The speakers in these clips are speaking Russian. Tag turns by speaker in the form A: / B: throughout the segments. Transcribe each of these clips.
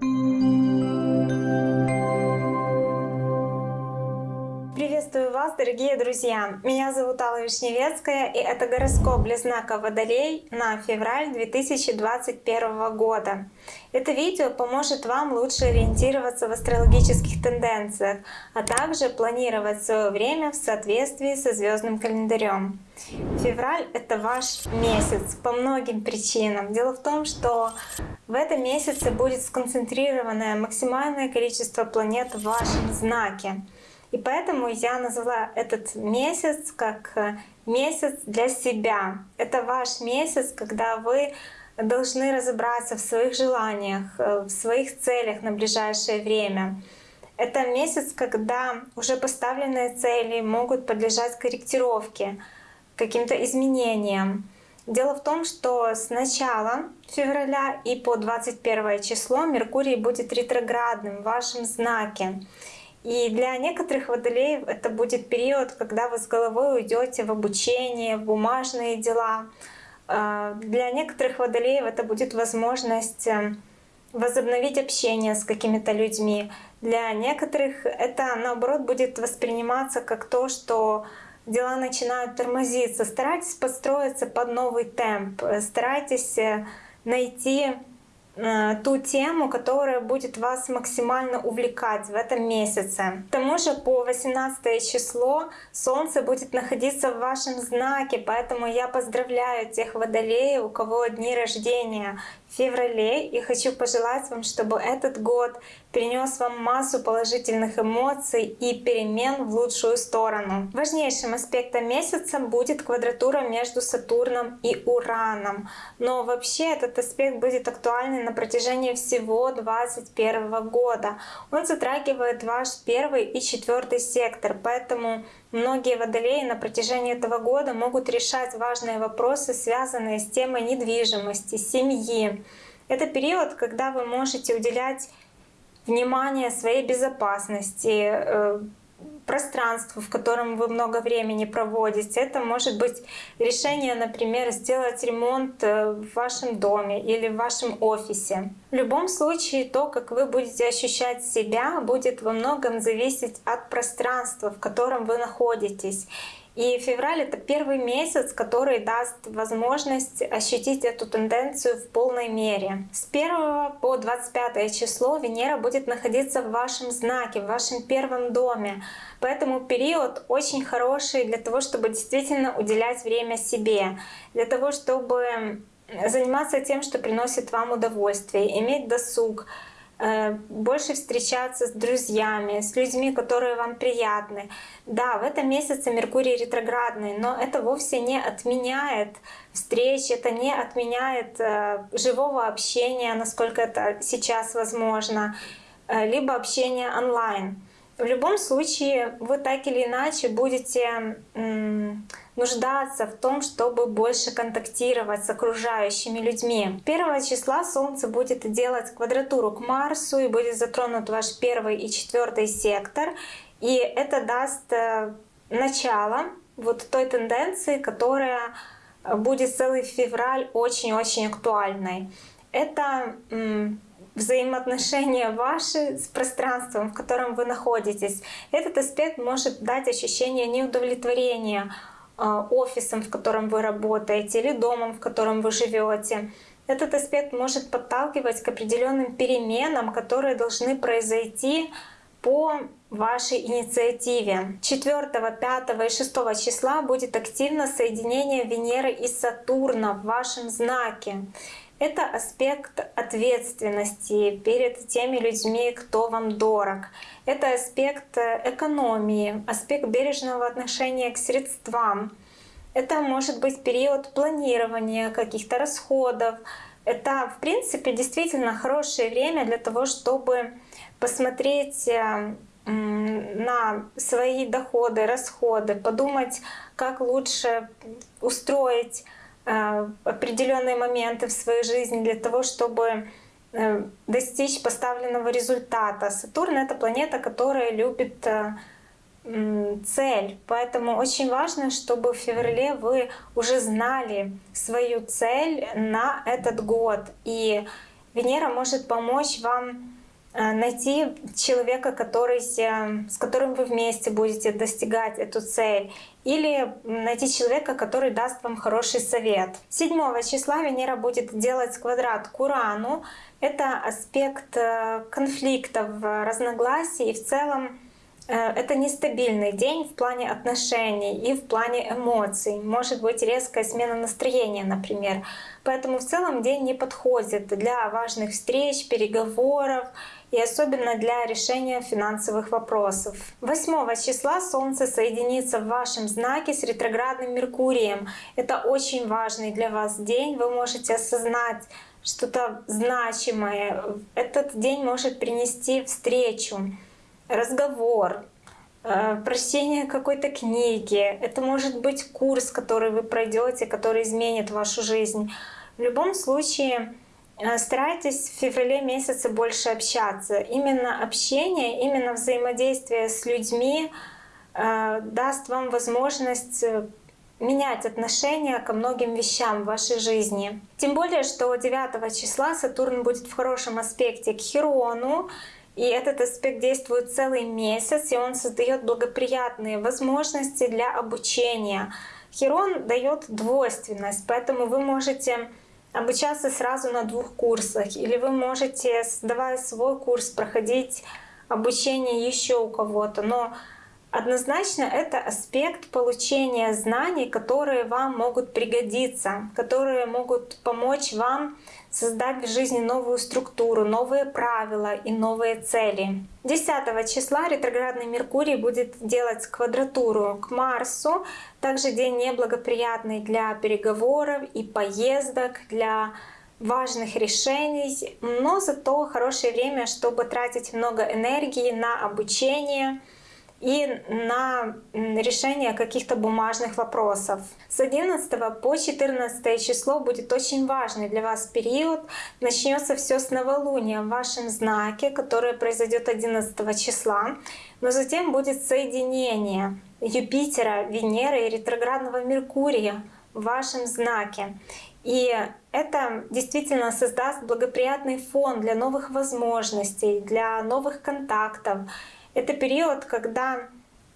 A: Thank you. Вас, дорогие друзья! Меня зовут Алла Вишневецкая, и это гороскоп для знака Водолей на февраль 2021 года. Это видео поможет вам лучше ориентироваться в астрологических тенденциях, а также планировать свое время в соответствии со звездным календарем. Февраль — это ваш месяц по многим причинам. Дело в том, что в этом месяце будет сконцентрированное максимальное количество планет в вашем знаке. И поэтому я назвала этот месяц как э, месяц для себя. Это ваш месяц, когда вы должны разобраться в своих желаниях, э, в своих целях на ближайшее время. Это месяц, когда уже поставленные цели могут подлежать корректировке, каким-то изменениям. Дело в том, что с начала февраля и по 21 число Меркурий будет ретроградным в вашем знаке. И для некоторых водолеев это будет период, когда вы с головой уйдете в обучение, в бумажные дела. А, для некоторых водолеев это будет возможность э, возобновить общение с какими-то людьми. Для некоторых это наоборот будет восприниматься как то, что дела начинают тормозиться. Старайтесь подстроиться под новый темп, старайтесь э, найти ту тему, которая будет вас максимально увлекать в этом месяце. К тому же по 18 число Солнце будет находиться в вашем знаке, поэтому я поздравляю тех водолеев, у кого дни рождения в феврале, и хочу пожелать вам, чтобы этот год принес вам массу положительных эмоций и перемен в лучшую сторону. Важнейшим аспектом месяца будет квадратура между Сатурном и Ураном. Но вообще этот аспект будет актуальный на протяжении всего 2021 года. Он затрагивает ваш первый и четвертый сектор, поэтому многие водолеи на протяжении этого года могут решать важные вопросы, связанные с темой недвижимости, семьи. Это период, когда вы можете уделять внимание своей безопасности, э, пространству, в котором вы много времени проводите. Это может быть решение, например, сделать ремонт э, в вашем доме или в вашем офисе. В любом случае, то, как вы будете ощущать себя, будет во многом зависеть от пространства, в котором вы находитесь. И февраль — это первый месяц, который даст возможность ощутить эту тенденцию в полной мере. С 1 по 25 число Венера будет находиться в вашем знаке, в вашем первом доме. Поэтому период очень хороший для того, чтобы действительно уделять время себе, для того, чтобы заниматься тем, что приносит вам удовольствие, иметь досуг, больше встречаться с друзьями, с людьми, которые вам приятны. Да, в этом месяце Меркурий ретроградный, но это вовсе не отменяет встреч, это не отменяет э, живого общения, насколько это сейчас возможно, э, либо общения онлайн. В любом случае вы так или иначе будете нуждаться в том, чтобы больше контактировать с окружающими людьми. 1 числа Солнце будет делать квадратуру к Марсу и будет затронут ваш первый и четвертый сектор. И это даст э, начало вот той тенденции, которая будет целый февраль очень-очень актуальной. Это взаимоотношения ваши с пространством, в котором вы находитесь. Этот аспект может дать ощущение неудовлетворения а, офисом, в котором вы работаете, или домом, в котором вы живете. Этот аспект может подталкивать к определенным переменам, которые должны произойти по вашей инициативе. 4, 5 и 6 числа будет активно соединение Венеры и Сатурна в вашем знаке. Это аспект ответственности перед теми людьми, кто вам дорог. Это аспект экономии, аспект бережного отношения к средствам. Это может быть период планирования каких-то расходов. Это, в принципе, действительно хорошее время для того, чтобы посмотреть э, на свои доходы, расходы, подумать, как лучше устроить Э, определенные моменты в своей жизни для того, чтобы э, достичь поставленного результата. Сатурн — это планета, которая любит э, цель. Поэтому очень важно, чтобы в феврале вы уже знали свою цель на этот год. И Венера может помочь вам э, найти человека, который, э, с которым вы вместе будете достигать эту цель, или найти человека, который даст вам хороший совет. 7 числа Венера будет делать квадрат к Урану. Это аспект э, конфликтов, разногласий и в целом Э, это нестабильный день в плане отношений и в плане эмоций. Может быть резкая смена настроения, например. Поэтому в целом день не подходит для важных встреч, переговоров и особенно для решения финансовых вопросов. 8 числа Солнце соединится в вашем знаке с ретроградным Меркурием. Это очень важный для вас день. Вы можете осознать что-то значимое. Этот день может принести встречу разговор, э, прочтение какой-то книги, это может быть курс, который вы пройдете, который изменит вашу жизнь. В любом случае старайтесь в феврале месяце больше общаться. Именно общение, именно взаимодействие с людьми э, даст вам возможность менять отношение ко многим вещам в вашей жизни. Тем более, что 9 числа Сатурн будет в хорошем аспекте к Херону, и этот аспект действует целый месяц, и он создает благоприятные возможности для обучения. Херон дает двойственность, поэтому вы можете обучаться сразу на двух курсах, или вы можете, создавая свой курс, проходить обучение еще у кого-то. Но Однозначно это аспект получения знаний, которые вам могут пригодиться, которые могут помочь вам создать в жизни новую структуру, новые правила и новые цели. 10 числа ретроградный Меркурий будет делать квадратуру к Марсу. Также день неблагоприятный для переговоров и поездок, для важных решений, но зато хорошее время, чтобы тратить много энергии на обучение, и на решение каких-то бумажных вопросов. С 11 по 14 число будет очень важный для вас период. Начнется все с новолуния в вашем знаке, которое произойдет 11 числа. Но затем будет соединение Юпитера, Венеры и ретроградного Меркурия в вашем знаке. И это действительно создаст благоприятный фон для новых возможностей, для новых контактов, это период, когда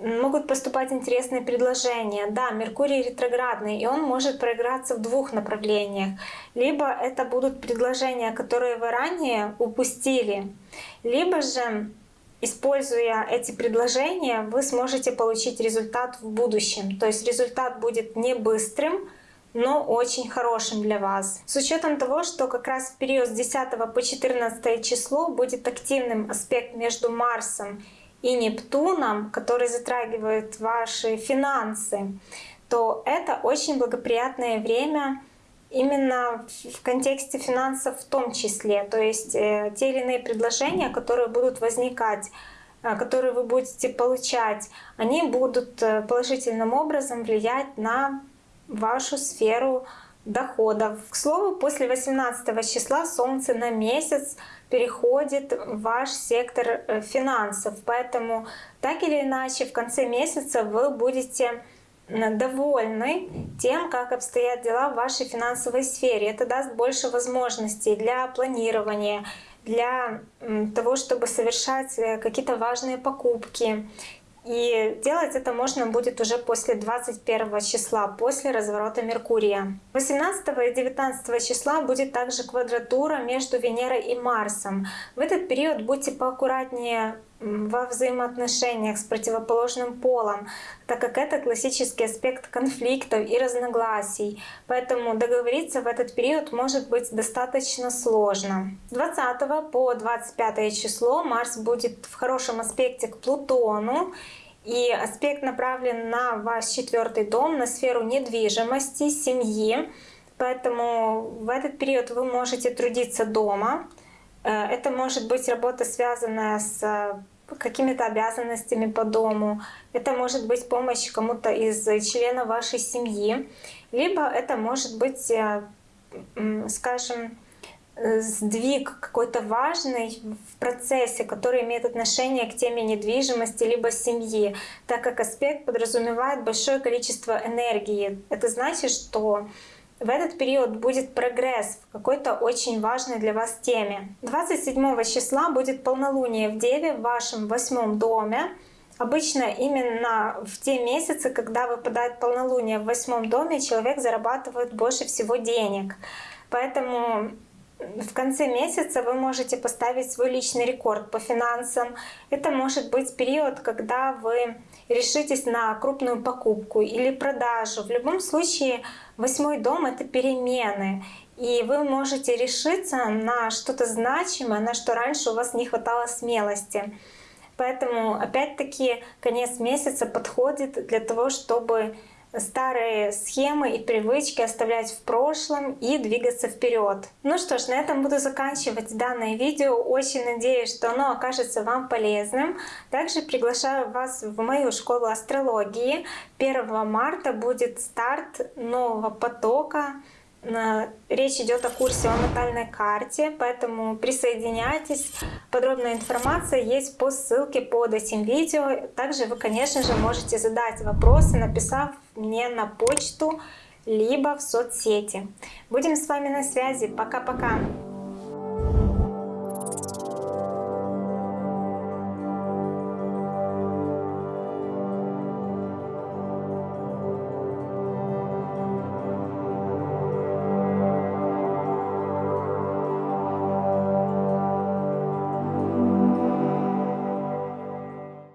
A: могут поступать интересные предложения. Да, Меркурий ретроградный, и он может проиграться в двух направлениях. Либо это будут предложения, которые вы ранее упустили, либо же, используя эти предложения, вы сможете получить результат в будущем. То есть результат будет не быстрым, но очень хорошим для вас. С учетом того, что как раз в период с 10 по 14 число будет активным аспект между Марсом и Нептуном, который затрагивает ваши финансы, то это очень благоприятное время именно в контексте финансов в том числе. То есть э, те или иные предложения, которые будут возникать, э, которые вы будете получать, они будут э, положительным образом влиять на вашу сферу доходов. К слову, после 18 числа Солнце на месяц переходит в ваш сектор э, финансов. Поэтому так или иначе в конце месяца вы будете довольны тем, как обстоят дела в вашей финансовой сфере. Это даст больше возможностей для планирования, для того, чтобы совершать э, какие-то важные покупки и делать это можно будет уже после 21 числа, после разворота Меркурия. 18 и 19 числа будет также квадратура между Венерой и Марсом. В этот период будьте поаккуратнее во взаимоотношениях с противоположным полом, так как это классический аспект конфликтов и разногласий. Поэтому договориться в этот период может быть достаточно сложно. С 20 по 25 число Марс будет в хорошем аспекте к Плутону. И аспект направлен на ваш четвертый дом, на сферу недвижимости, семьи. Поэтому в этот период вы можете трудиться дома, это может быть работа, связанная с э, какими-то обязанностями по дому. Это может быть помощь кому-то из членов вашей семьи. Либо это может быть, э, скажем, сдвиг какой-то важный в процессе, который имеет отношение к теме недвижимости либо семьи, так как аспект подразумевает большое количество энергии. Это значит, что в этот период будет прогресс в какой-то очень важной для вас теме. 27 числа будет полнолуние в Деве в вашем восьмом доме. Обычно именно в те месяцы, когда выпадает полнолуние в восьмом доме, человек зарабатывает больше всего денег. Поэтому в конце месяца вы можете поставить свой личный рекорд по финансам. Это может быть период, когда вы решитесь на крупную покупку или продажу. В любом случае, восьмой дом — это перемены. И вы можете решиться на что-то значимое, на что раньше у вас не хватало смелости. Поэтому опять-таки конец месяца подходит для того, чтобы старые схемы и привычки оставлять в прошлом и двигаться вперед. Ну что ж, на этом буду заканчивать данное видео. Очень надеюсь, что оно окажется вам полезным. Также приглашаю вас в мою школу астрологии. 1 марта будет старт нового потока Речь идет о курсе о натальной карте, поэтому присоединяйтесь. Подробная информация есть по ссылке под этим видео. Также вы, конечно же, можете задать вопросы, написав мне на почту, либо в соцсети. Будем с вами на связи. Пока-пока!